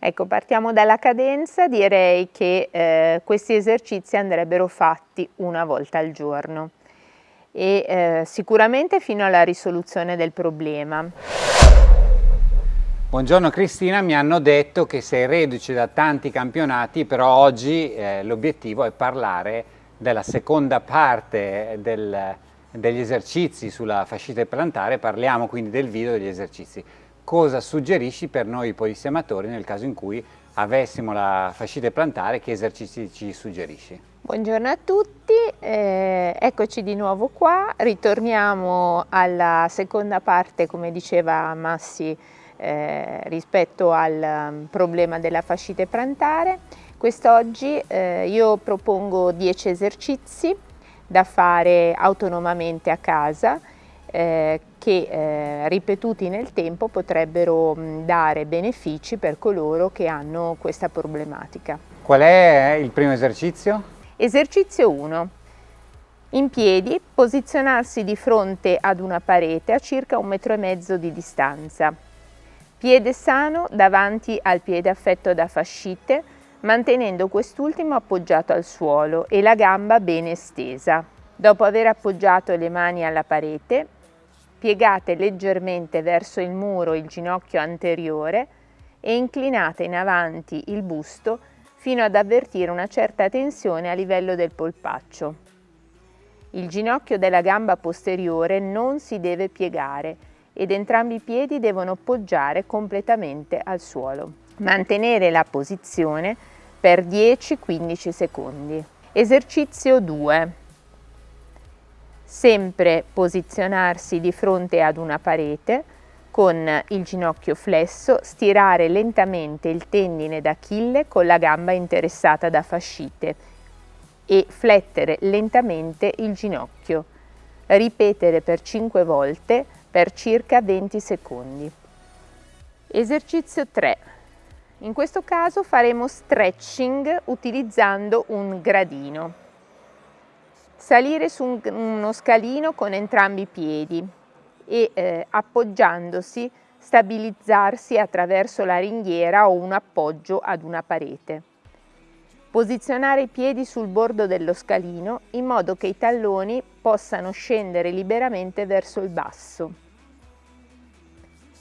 Ecco, partiamo dalla cadenza, direi che eh, questi esercizi andrebbero fatti una volta al giorno. E eh, sicuramente fino alla risoluzione del problema. Buongiorno Cristina, mi hanno detto che sei reduce da tanti campionati, però oggi eh, l'obiettivo è parlare della seconda parte del, degli esercizi sulla fascite plantare, parliamo quindi del video degli esercizi cosa suggerisci per noi polistiamatori nel caso in cui avessimo la fascite plantare, che esercizi ci suggerisci? Buongiorno a tutti, eh, eccoci di nuovo qua, ritorniamo alla seconda parte come diceva Massi eh, rispetto al um, problema della fascite plantare. Quest'oggi eh, io propongo 10 esercizi da fare autonomamente a casa eh, che eh, ripetuti nel tempo potrebbero mh, dare benefici per coloro che hanno questa problematica. Qual è il primo esercizio? Esercizio 1. In piedi, posizionarsi di fronte ad una parete a circa un metro e mezzo di distanza. Piede sano davanti al piede affetto da fascite, mantenendo quest'ultimo appoggiato al suolo e la gamba bene estesa. Dopo aver appoggiato le mani alla parete, piegate leggermente verso il muro il ginocchio anteriore e inclinate in avanti il busto fino ad avvertire una certa tensione a livello del polpaccio. Il ginocchio della gamba posteriore non si deve piegare ed entrambi i piedi devono poggiare completamente al suolo. Mantenere la posizione per 10-15 secondi. Esercizio 2 sempre posizionarsi di fronte ad una parete con il ginocchio flesso, stirare lentamente il tendine d'Achille con la gamba interessata da fascite e flettere lentamente il ginocchio. Ripetere per 5 volte per circa 20 secondi. Esercizio 3. In questo caso faremo stretching utilizzando un gradino. Salire su un, uno scalino con entrambi i piedi e eh, appoggiandosi stabilizzarsi attraverso la ringhiera o un appoggio ad una parete. Posizionare i piedi sul bordo dello scalino in modo che i talloni possano scendere liberamente verso il basso.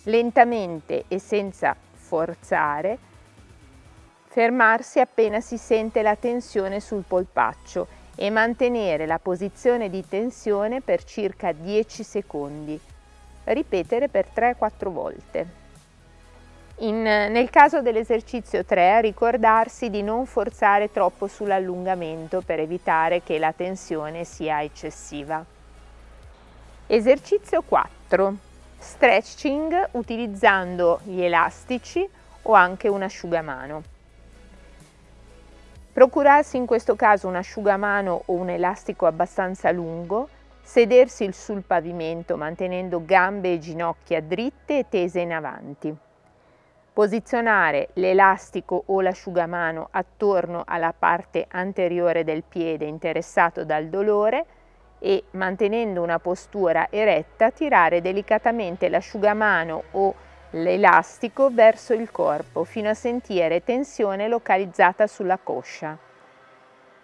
Lentamente e senza forzare, fermarsi appena si sente la tensione sul polpaccio e mantenere la posizione di tensione per circa 10 secondi. Ripetere per 3-4 volte. In, nel caso dell'esercizio 3 ricordarsi di non forzare troppo sull'allungamento per evitare che la tensione sia eccessiva. Esercizio 4. Stretching utilizzando gli elastici o anche un asciugamano. Procurarsi in questo caso un asciugamano o un elastico abbastanza lungo, sedersi sul pavimento mantenendo gambe e ginocchia dritte e tese in avanti. Posizionare l'elastico o l'asciugamano attorno alla parte anteriore del piede interessato dal dolore e mantenendo una postura eretta tirare delicatamente l'asciugamano o l'elastico verso il corpo fino a sentire tensione localizzata sulla coscia.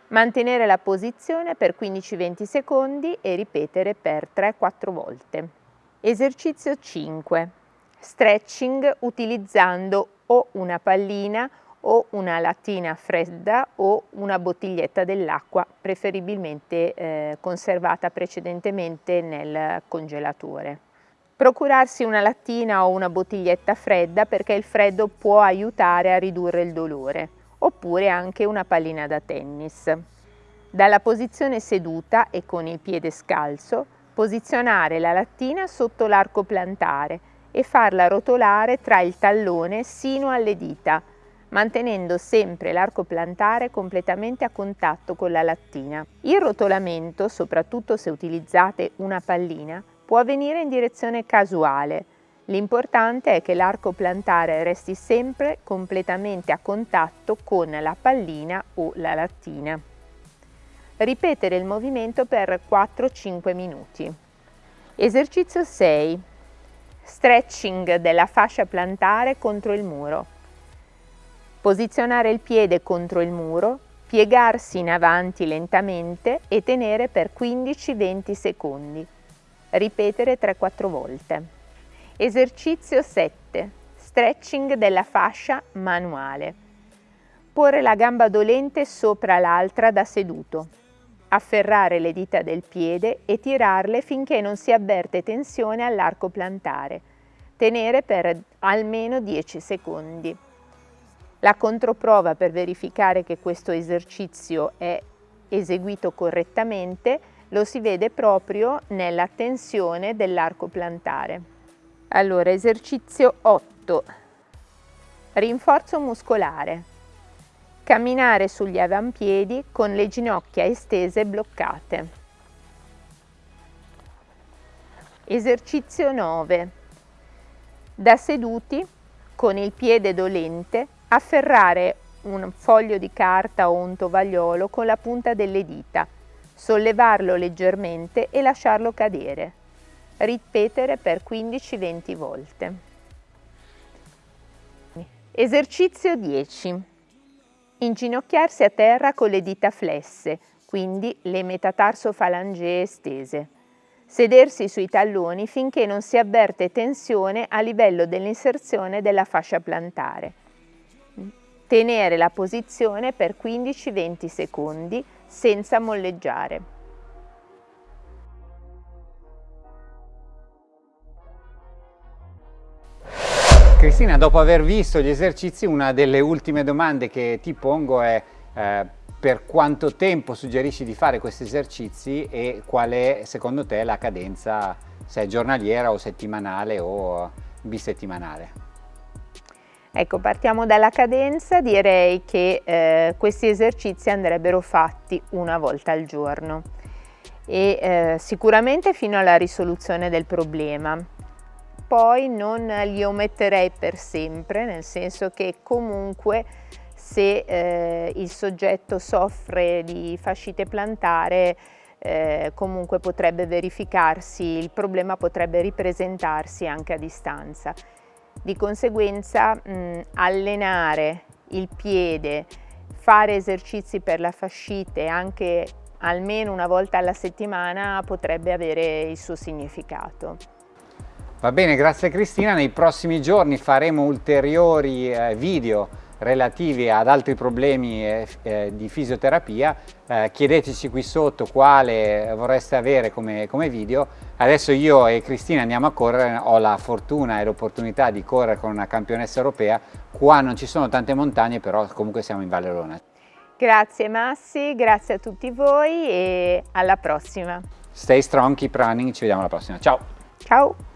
Mantenere la posizione per 15-20 secondi e ripetere per 3-4 volte. Esercizio 5. Stretching utilizzando o una pallina o una lattina fredda o una bottiglietta dell'acqua, preferibilmente eh, conservata precedentemente nel congelatore. Procurarsi una lattina o una bottiglietta fredda perché il freddo può aiutare a ridurre il dolore, oppure anche una pallina da tennis. Dalla posizione seduta e con il piede scalzo, posizionare la lattina sotto l'arco plantare e farla rotolare tra il tallone sino alle dita, mantenendo sempre l'arco plantare completamente a contatto con la lattina. Il rotolamento, soprattutto se utilizzate una pallina, può avvenire in direzione casuale. L'importante è che l'arco plantare resti sempre completamente a contatto con la pallina o la lattina. Ripetere il movimento per 4-5 minuti. Esercizio 6. Stretching della fascia plantare contro il muro. Posizionare il piede contro il muro, piegarsi in avanti lentamente e tenere per 15-20 secondi. Ripetere 3-4 volte. Esercizio 7. Stretching della fascia manuale. Porre la gamba dolente sopra l'altra da seduto afferrare le dita del piede e tirarle finché non si avverte tensione all'arco plantare. Tenere per almeno 10 secondi. La controprova per verificare che questo esercizio è eseguito correttamente lo si vede proprio nella tensione dell'arco plantare. Allora, esercizio 8. Rinforzo muscolare. Camminare sugli avampiedi con le ginocchia estese bloccate. Esercizio 9. Da seduti, con il piede dolente, afferrare un foglio di carta o un tovagliolo con la punta delle dita, sollevarlo leggermente e lasciarlo cadere. Ripetere per 15-20 volte. Esercizio 10. Inginocchiarsi a terra con le dita flesse, quindi le metatarsofalangee estese. Sedersi sui talloni finché non si avverte tensione a livello dell'inserzione della fascia plantare. Tenere la posizione per 15-20 secondi senza molleggiare. Cristina, dopo aver visto gli esercizi, una delle ultime domande che ti pongo è eh, per quanto tempo suggerisci di fare questi esercizi e qual è secondo te la cadenza, se è giornaliera o settimanale o bisettimanale? Ecco, partiamo dalla cadenza, direi che eh, questi esercizi andrebbero fatti una volta al giorno. E eh, sicuramente fino alla risoluzione del problema. Poi non li ometterei per sempre, nel senso che comunque se eh, il soggetto soffre di fascite plantare eh, comunque potrebbe verificarsi, il problema potrebbe ripresentarsi anche a distanza. Di conseguenza mh, allenare il piede, fare esercizi per la fascite anche almeno una volta alla settimana potrebbe avere il suo significato. Va bene, grazie Cristina. Nei prossimi giorni faremo ulteriori eh, video relativi ad altri problemi eh, eh, di fisioterapia. Eh, chiedeteci qui sotto quale vorreste avere come, come, video. Adesso io e Cristina andiamo a correre, ho la fortuna e l'opportunità di correre con una campionessa europea. Qua non ci sono tante montagne, però comunque siamo in Valle Rona. Grazie Massi, grazie a tutti voi e alla prossima. Stay strong, keep running, ci vediamo alla prossima. Ciao! Ciao!